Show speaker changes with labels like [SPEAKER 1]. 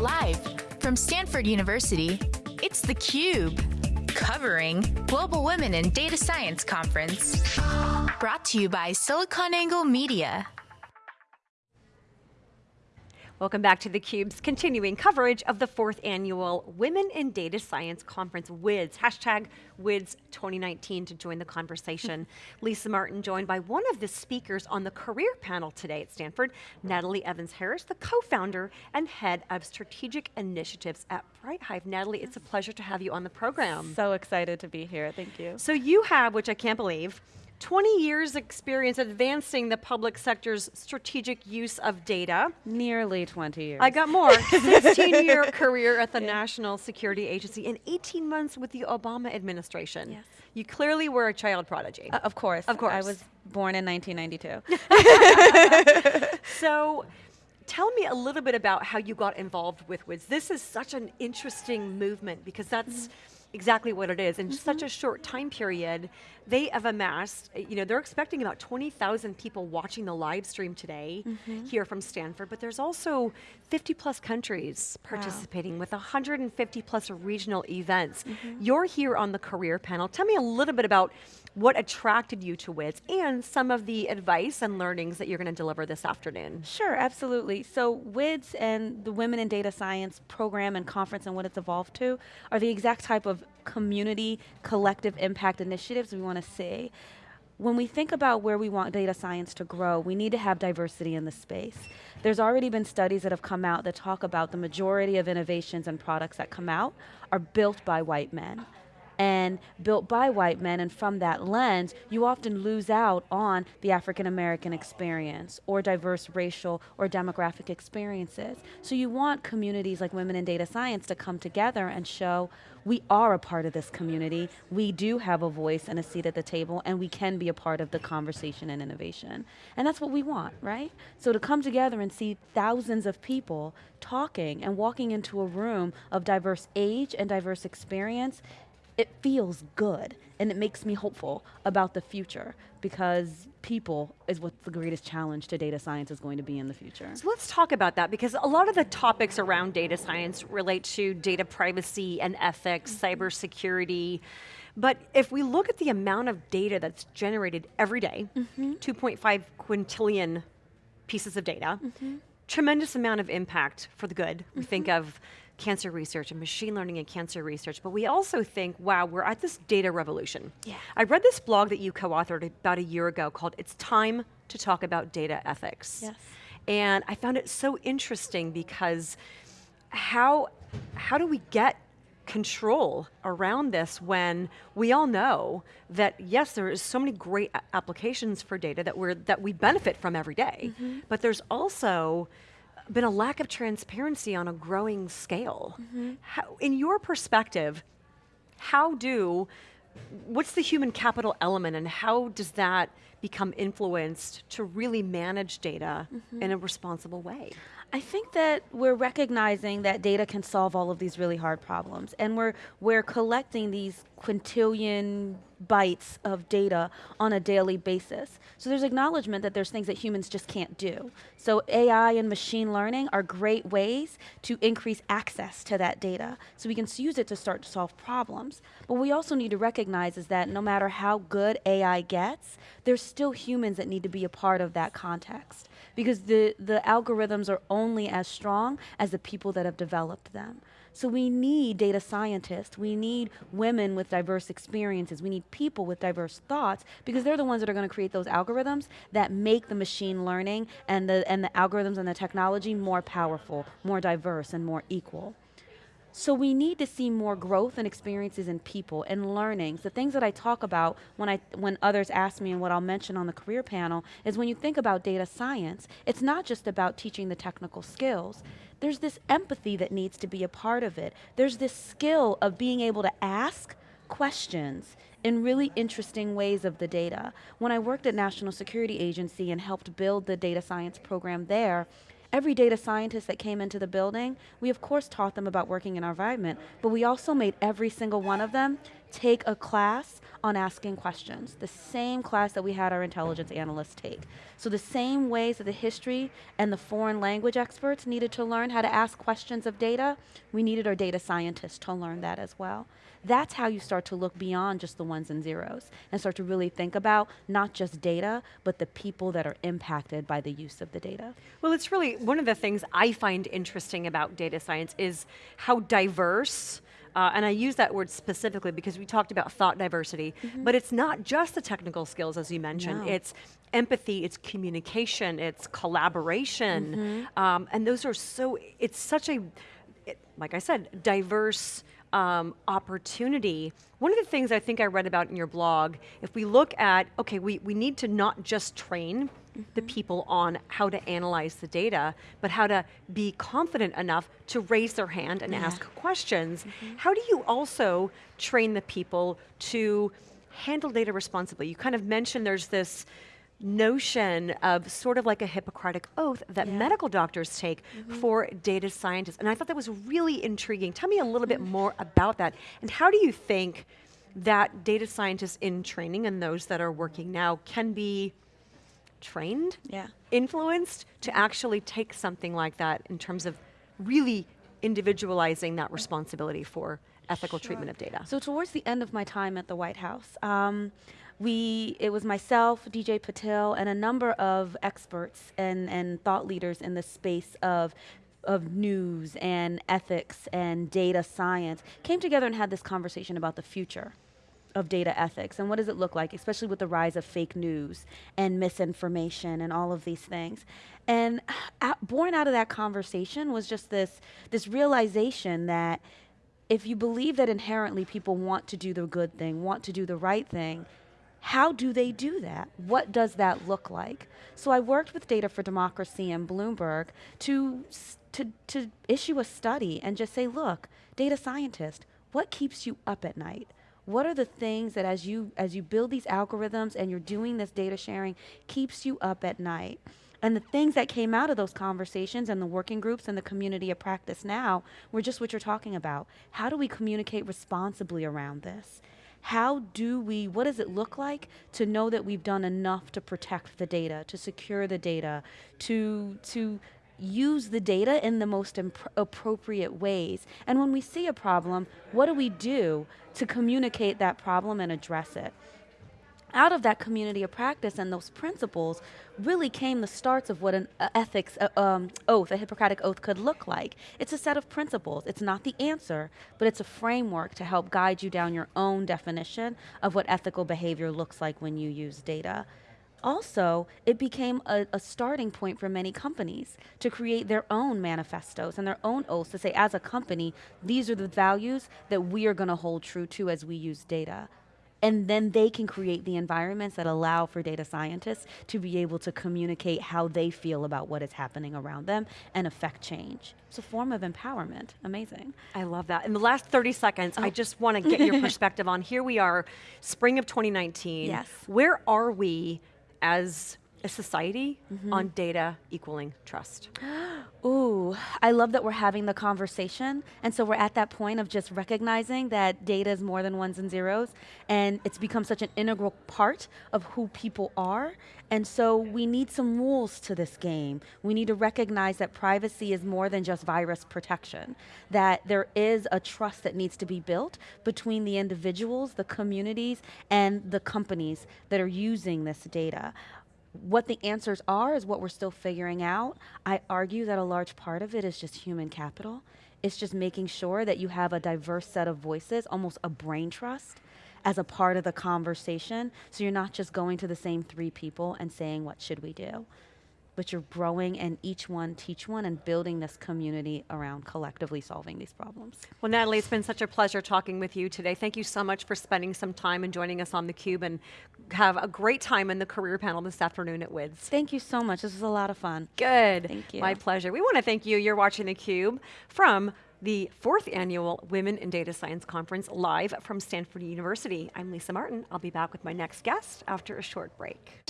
[SPEAKER 1] Live from Stanford University, it's theCUBE. Covering Global Women in Data Science Conference. Brought to you by SiliconANGLE Media.
[SPEAKER 2] Welcome back to theCUBE's continuing coverage of the fourth annual Women in Data Science Conference, WIDS, hashtag WIDS 2019 to join the conversation. Lisa Martin joined by one of the speakers on the career panel today at Stanford, Natalie Evans-Harris, the co-founder and head of strategic initiatives at BrightHive. Natalie, it's a pleasure to have you on the program.
[SPEAKER 3] So excited to be here, thank you.
[SPEAKER 2] So you have, which I can't believe, 20 years experience advancing the public sector's strategic use of data.
[SPEAKER 3] Nearly 20 years.
[SPEAKER 2] I got more. 16 year career at the yeah. National Security Agency and 18 months with the Obama administration. Yes. You clearly were a child prodigy.
[SPEAKER 3] Uh, of course.
[SPEAKER 2] Of course. I
[SPEAKER 3] was born in 1992.
[SPEAKER 2] so, tell me a little bit about how you got involved with WIDS. This is such an interesting movement because that's mm -hmm exactly what it is. In mm -hmm. such a short time period, they have amassed, you know, they're expecting about 20,000 people watching the live stream today mm -hmm. here from Stanford, but there's also 50 plus countries participating wow. with 150 plus regional events. Mm -hmm. You're here on the career panel. Tell me a little bit about what attracted you to WIDS and some of the advice and learnings that you're going to deliver this afternoon.
[SPEAKER 3] Sure, absolutely. So WIDS and the Women in Data Science program and conference and what it's evolved to are the exact type of community collective impact initiatives we want to see. When we think about where we want data science to grow, we need to have diversity in the space. There's already been studies that have come out that talk about the majority of innovations and products that come out are built by white men and built by white men, and from that lens, you often lose out on the African American experience or diverse racial or demographic experiences. So you want communities like Women in Data Science to come together and show we are a part of this community, we do have a voice and a seat at the table, and we can be a part of the conversation and innovation. And that's what we want, right? So to come together and see thousands of people talking and walking into a room of diverse age and diverse experience it feels good and it makes me hopeful about the future because people is what the greatest challenge to data science is going to be in the future.
[SPEAKER 2] So let's talk about that because a lot of the topics around data science relate to data privacy and ethics, mm -hmm. cybersecurity, but if we look at the amount of data that's generated every day, mm -hmm. 2.5 quintillion pieces of data, mm -hmm. tremendous amount of impact for the good. We think mm-hmm. of cancer research and machine learning and cancer research, but we also think, wow, we're at this data revolution. Yeah. I read this blog that you co-authored about a year ago called It's Time to Talk About Data Ethics. Yes. And I found it so interesting because how, how do we get control around this when we all know that yes, there is so many great applications for data that, we're, that we benefit from every day, mm -hmm. but there's also been a lack of transparency on a growing scale. Mm -hmm. how, in your perspective, how do, what's the human capital element and how does that become influenced to really manage data mm -hmm. in a responsible way?
[SPEAKER 3] I think that we're recognizing that data can solve all of these really hard problems and we're, we're collecting these quintillion bytes of data on a daily basis. So there's acknowledgement that there's things that humans just can't do. So AI and machine learning are great ways to increase access to that data so we can use it to start to solve problems. But we also need to recognize is that no matter how good AI gets, there's still humans that need to be a part of that context because the, the algorithms are only as strong as the people that have developed them. So we need data scientists, we need women with diverse experiences, we need people with diverse thoughts because they're the ones that are going to create those algorithms that make the machine learning and the, and the algorithms and the technology more powerful, more diverse, and more equal. So we need to see more growth and experiences in people and learnings. The things that I talk about when, I, when others ask me and what I'll mention on the career panel is when you think about data science, it's not just about teaching the technical skills. There's this empathy that needs to be a part of it. There's this skill of being able to ask questions in really interesting ways of the data. When I worked at National Security Agency and helped build the data science program there, Every data scientist that came into the building, we of course taught them about working in our environment, but we also made every single one of them take a class on asking questions, the same class that we had our intelligence analysts take. So the same ways that the history and the foreign language experts needed to learn how to ask questions of data, we needed our data scientists to learn that as well. That's how you start to look beyond just the ones and zeros and start to really think about not just data, but the people that are impacted by the use of the data.
[SPEAKER 2] Well, it's really, one of the things I find interesting about data science is how diverse uh, and I use that word specifically because we talked about thought diversity, mm -hmm. but it's not just the technical skills as you mentioned, no. it's empathy, it's communication, it's collaboration, mm -hmm. um, and those are so, it's such a, it, like I said, diverse um, opportunity. One of the things I think I read about in your blog, if we look at, okay, we, we need to not just train Mm -hmm. the people on how to analyze the data, but how to be confident enough to raise their hand and yeah. ask questions. Mm -hmm. How do you also train the people to handle data responsibly? You kind of mentioned there's this notion of sort of like a Hippocratic oath that yeah. medical doctors take mm -hmm. for data scientists. And I thought that was really intriguing. Tell me a little bit more about that. And how do you think that data scientists in training and those that are working now can be trained,
[SPEAKER 3] yeah.
[SPEAKER 2] influenced to actually take something like that in terms of really individualizing that responsibility for ethical sure. treatment of data.
[SPEAKER 3] So towards the end of my time at the White House, um, we, it was myself, DJ Patil, and a number of experts and, and thought leaders in the space of of news and ethics and data science came together and had this conversation about the future of data ethics and what does it look like, especially with the rise of fake news and misinformation and all of these things. And born out of that conversation was just this, this realization that if you believe that inherently people want to do the good thing, want to do the right thing, how do they do that? What does that look like? So I worked with Data for Democracy and Bloomberg to, to, to issue a study and just say, look, data scientist, what keeps you up at night? What are the things that as you as you build these algorithms and you're doing this data sharing keeps you up at night? And the things that came out of those conversations and the working groups and the community of practice now were just what you're talking about. How do we communicate responsibly around this? How do we, what does it look like to know that we've done enough to protect the data, to secure the data, to, to use the data in the most appropriate ways. And when we see a problem, what do we do to communicate that problem and address it? Out of that community of practice and those principles really came the starts of what an uh, ethics uh, um, oath, a Hippocratic oath could look like. It's a set of principles. It's not the answer, but it's a framework to help guide you down your own definition of what ethical behavior looks like when you use data also, it became a, a, starting point for many companies to create their own manifestos and their own oaths to say, as a company, these are the values that we are going to hold true to as we use data. And then they can create the environments that allow for data scientists to be able to communicate how they feel about what is happening around them and affect change. It's a form of empowerment. Amazing.
[SPEAKER 2] I love that. In the last 30 seconds, oh. I just want to get your perspective on here we are, spring of 2019.
[SPEAKER 3] Yes.
[SPEAKER 2] Where are we as a society mm -hmm. on data equaling trust.
[SPEAKER 3] Ooh, I love that we're having the conversation. And so we're at that point of just recognizing that data is more than ones and zeros. And it's become such an integral part of who people are. And so we need some rules to this game. We need to recognize that privacy is more than just virus protection, that there is a trust that needs to be built between the individuals, the communities, and the companies that are using this data what the answers are is what we're still figuring out. I argue that a large part of it is just human capital. It's just making sure that you have a diverse set of voices, almost a brain trust, as a part of the conversation. So you're not just going to the same three people and saying, what should we do? But you're growing and each one teach one and building this community around collectively solving these problems.
[SPEAKER 2] Well, Natalie, it's been such a pleasure talking with you today. Thank you so much for spending some time and joining us on theCUBE and have a great time in the career panel this afternoon at WIDS.
[SPEAKER 3] Thank you so much, this was a lot of fun.
[SPEAKER 2] Good.
[SPEAKER 3] Thank you.
[SPEAKER 2] My pleasure. We want to thank you, you're watching theCUBE from the fourth annual Women in Data Science Conference live from Stanford University. I'm Lisa Martin. I'll be back with my next guest after a short break.